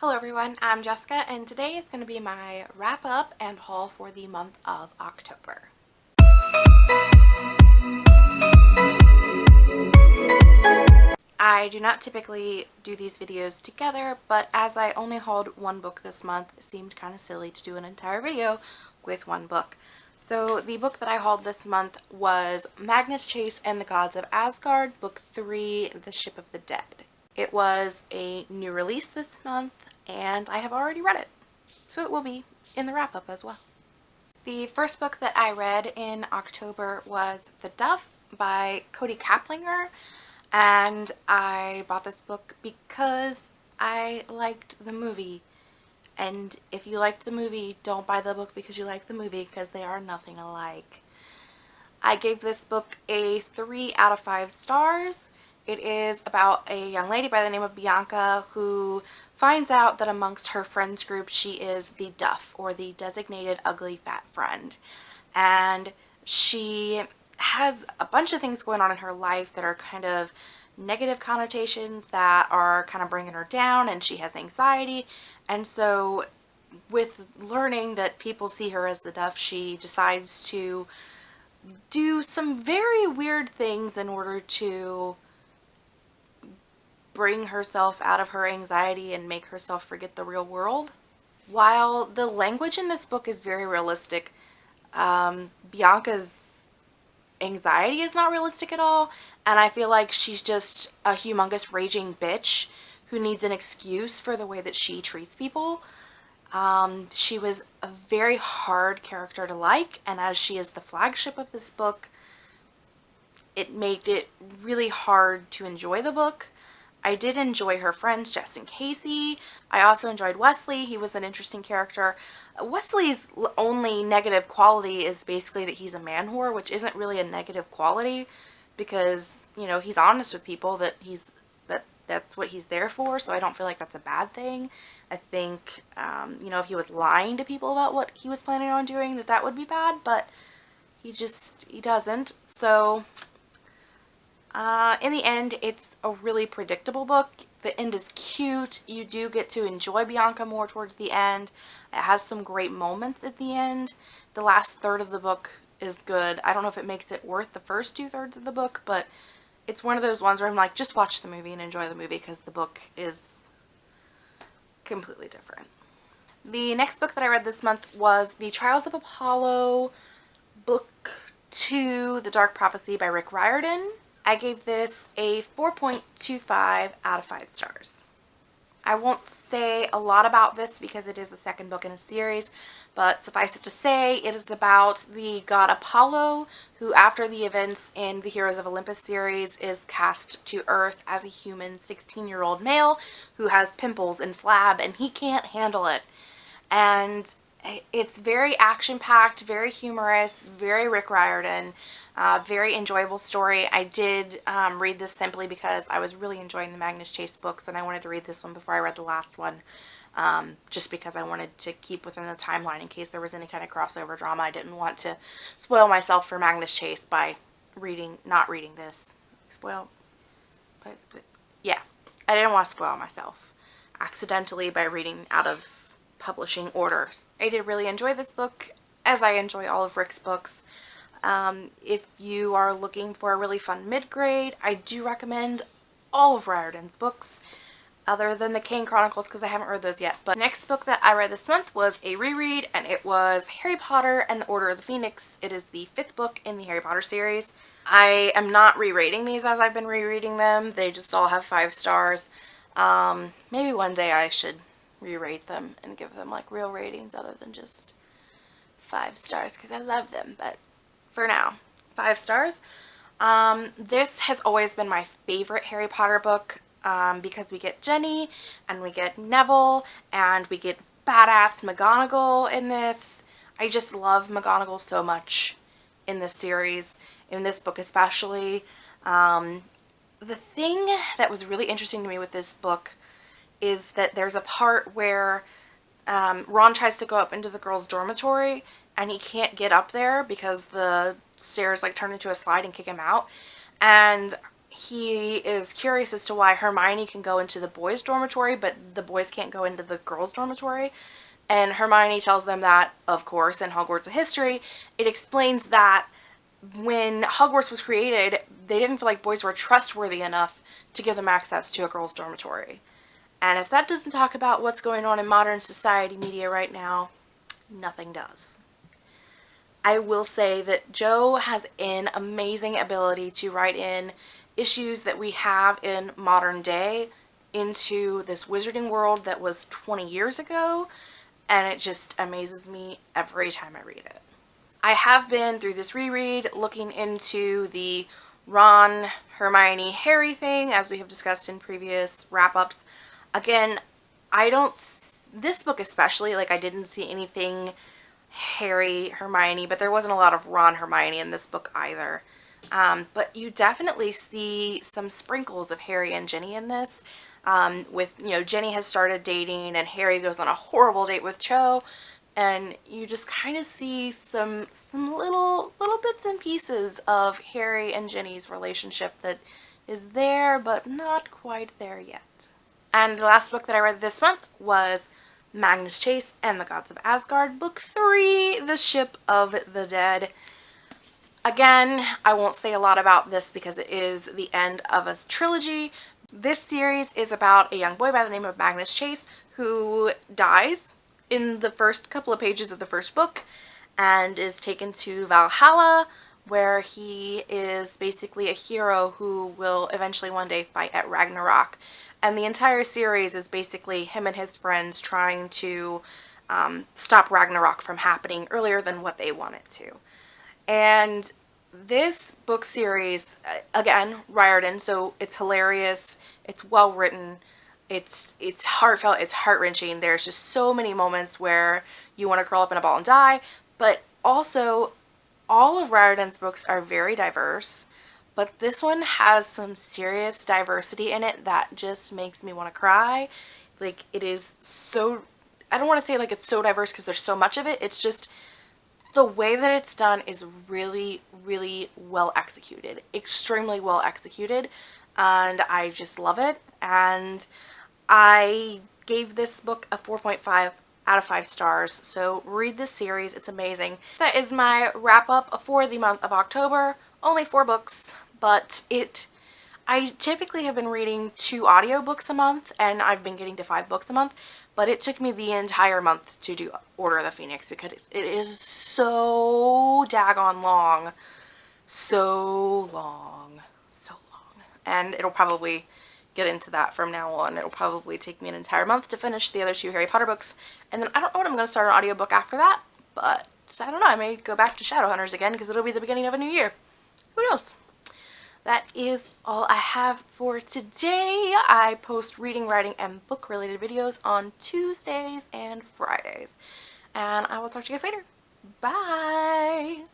Hello everyone, I'm Jessica and today is going to be my wrap up and haul for the month of October. I do not typically do these videos together, but as I only hauled one book this month, it seemed kind of silly to do an entire video with one book. So the book that I hauled this month was Magnus Chase and the Gods of Asgard, Book 3, The Ship of the Dead. It was a new release this month and I have already read it. So it will be in the wrap up as well. The first book that I read in October was The Duff by Kody Keplinger and I bought this book because I liked the movie and if you liked the movie don't buy the book because you like the movie because they are nothing alike. I gave this book a 3 out of 5 stars. It is about a young lady by the name of Bianca who finds out that amongst her friends group she is the duff or the designated ugly fat friend. And she has a bunch of things going on in her life that are kind of negative connotations that are kind of bringing her down and she has anxiety. And so with learning that people see her as the duff she decides to do some very weird things in order to bring herself out of her anxiety and make herself forget the real world. While the language in this book is very realistic, um, Bianca's anxiety is not realistic at all and I feel like she's just a humongous raging bitch who needs an excuse for the way that she treats people. Um, she was a very hard character to like and as she is the flagship of this book it made it really hard to enjoy the book I did enjoy her friends, Jess and Casey. I also enjoyed Wesley. He was an interesting character. Wesley's only negative quality is basically that he's a man whore, which isn't really a negative quality because, you know, he's honest with people that he's that that's what he's there for, so I don't feel like that's a bad thing. I think, um, you know, if he was lying to people about what he was planning on doing, that that would be bad, but he just, he doesn't. So uh, in the end, it's a really predictable book. The end is cute. You do get to enjoy Bianca more towards the end. It has some great moments at the end. The last third of the book is good. I don't know if it makes it worth the first two thirds of the book, but it's one of those ones where I'm like, just watch the movie and enjoy the movie because the book is completely different. The next book that I read this month was The Trials of Apollo, Book 2, The Dark Prophecy by Rick Riordan. I gave this a 4.25 out of 5 stars. I won't say a lot about this because it is the second book in a series, but suffice it to say, it is about the god Apollo, who after the events in the Heroes of Olympus series is cast to Earth as a human 16-year-old male who has pimples and flab, and he can't handle it. And it's very action-packed, very humorous, very Rick Riordan. Uh, very enjoyable story. I did um, read this simply because I was really enjoying the Magnus Chase books and I wanted to read this one before I read the last one. Um, just because I wanted to keep within the timeline in case there was any kind of crossover drama. I didn't want to spoil myself for Magnus Chase by reading, not reading this. Spoil, but, yeah, I didn't want to spoil myself accidentally by reading out of publishing orders. I did really enjoy this book as I enjoy all of Rick's books. Um, if you are looking for a really fun mid-grade, I do recommend all of Riordan's books other than the Kane Chronicles because I haven't read those yet. But next book that I read this month was a reread and it was Harry Potter and the Order of the Phoenix. It is the fifth book in the Harry Potter series. I am not re-rating these as I've been rereading them. They just all have five stars. Um, maybe one day I should re-rate them and give them like real ratings other than just five stars because I love them. But for now. Five stars. Um, this has always been my favorite Harry Potter book um, because we get Ginny and we get Neville and we get badass McGonagall in this. I just love McGonagall so much in this series, in this book especially. Um, the thing that was really interesting to me with this book is that there's a part where um, Ron tries to go up into the girls' dormitory and he can't get up there because the stairs like turn into a slide and kick him out. And he is curious as to why Hermione can go into the boys' dormitory, but the boys can't go into the girls' dormitory. And Hermione tells them that, of course, in Hogwarts of History, it explains that when Hogwarts was created, they didn't feel like boys were trustworthy enough to give them access to a girls' dormitory. And if that doesn't talk about what's going on in modern society media right now, nothing does. I will say that Jo has an amazing ability to write in issues that we have in modern day into this wizarding world that was 20 years ago and it just amazes me every time I read it. I have been through this reread looking into the Ron, Hermione, Harry thing as we have discussed in previous wrap-ups. Again, I don't, this book especially, like I didn't see anything Harry, Hermione, but there wasn't a lot of Ron, Hermione in this book either. Um, but you definitely see some sprinkles of Harry and Ginny in this. Um, with, you know, Ginny has started dating and Harry goes on a horrible date with Cho. And you just kind of see some some little little bits and pieces of Harry and Ginny's relationship that is there but not quite there yet. And the last book that I read this month was Magnus Chase and the Gods of Asgard, Book 3, The Ship of the Dead. Again, I won't say a lot about this because it is the end of a trilogy. This series is about a young boy by the name of Magnus Chase who dies in the first couple of pages of the first book and is taken to Valhalla where he is basically a hero who will eventually one day fight at Ragnarok. And the entire series is basically him and his friends trying to um, stop Ragnarok from happening earlier than what they want it to. And this book series, uh, again, Riordan, so it's hilarious, it's well written, it's it's heartfelt, it's heart-wrenching. There's just so many moments where you want to curl up in a ball and die, but also all of Riordan's books are very diverse, but this one has some serious diversity in it that just makes me want to cry. Like, it is so, I don't want to say like it's so diverse because there's so much of it, it's just the way that it's done is really, really well executed. Extremely well executed. And I just love it. And I gave this book a 4.5 out of 5 stars. So read this series. It's amazing. That is my wrap up for the month of October. Only four books, but it... I typically have been reading two audiobooks a month and I've been getting to five books a month but it took me the entire month to do Order of the Phoenix because it is so daggone long. So long. So long. And it'll probably get into that from now on. It'll probably take me an entire month to finish the other two Harry Potter books. And then I don't know what I'm going to start an audiobook after that. But I don't know. I may go back to Shadowhunters again because it'll be the beginning of a new year. Who knows? that is all I have for today. I post reading, writing, and book related videos on Tuesdays and Fridays. And I will talk to you guys later. Bye!